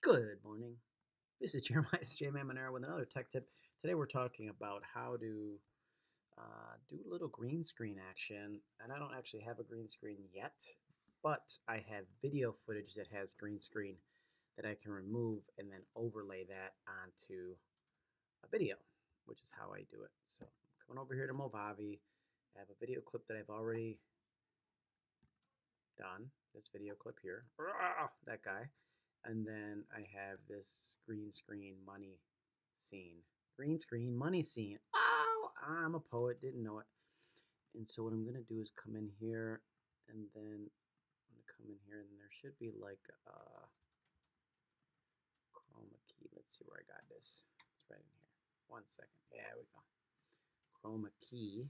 Good morning. This is Jeremiah J. Manera with another tech tip. Today we're talking about how to uh, do a little green screen action. And I don't actually have a green screen yet, but I have video footage that has green screen that I can remove and then overlay that onto a video, which is how I do it. So I'm coming over here to Movavi. I have a video clip that I've already done. This video clip here. That guy. And then I have this green screen money scene. Green screen money scene. Oh, I'm a poet, didn't know it. And so what I'm going to do is come in here and then I'm to come in here and there should be like a chroma key. Let's see where I got this. It's right in here. One second. There we go. Chroma key.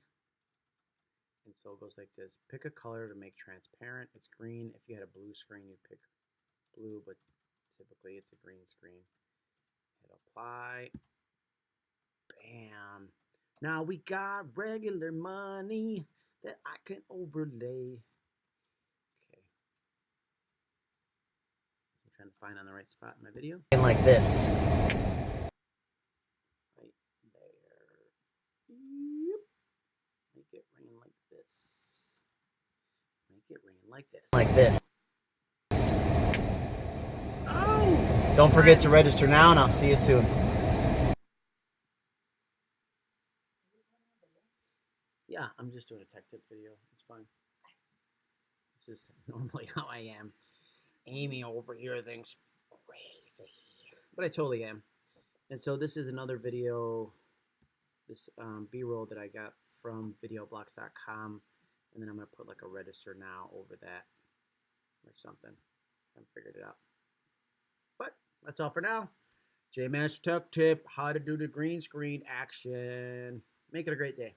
And so it goes like this. Pick a color to make transparent. It's green. If you had a blue screen, you'd pick blue, but Typically it's a green screen. Hit apply. Bam. Now we got regular money that I can overlay. Okay. I'm trying to find on the right spot in my video. And like this. Right there. Yep. Make it rain like this. Make it rain like this. Like this. Don't forget to register now, and I'll see you soon. Yeah, I'm just doing a tech tip video. It's fine. This is normally how I am. Amy over here thinks crazy, but I totally am. And so this is another video, this um, B-roll that I got from videoblocks.com, and then I'm gonna put like a register now over that or something. I haven't figured it out. That's all for now. JMash Tech Tip, how to do the green screen action. Make it a great day.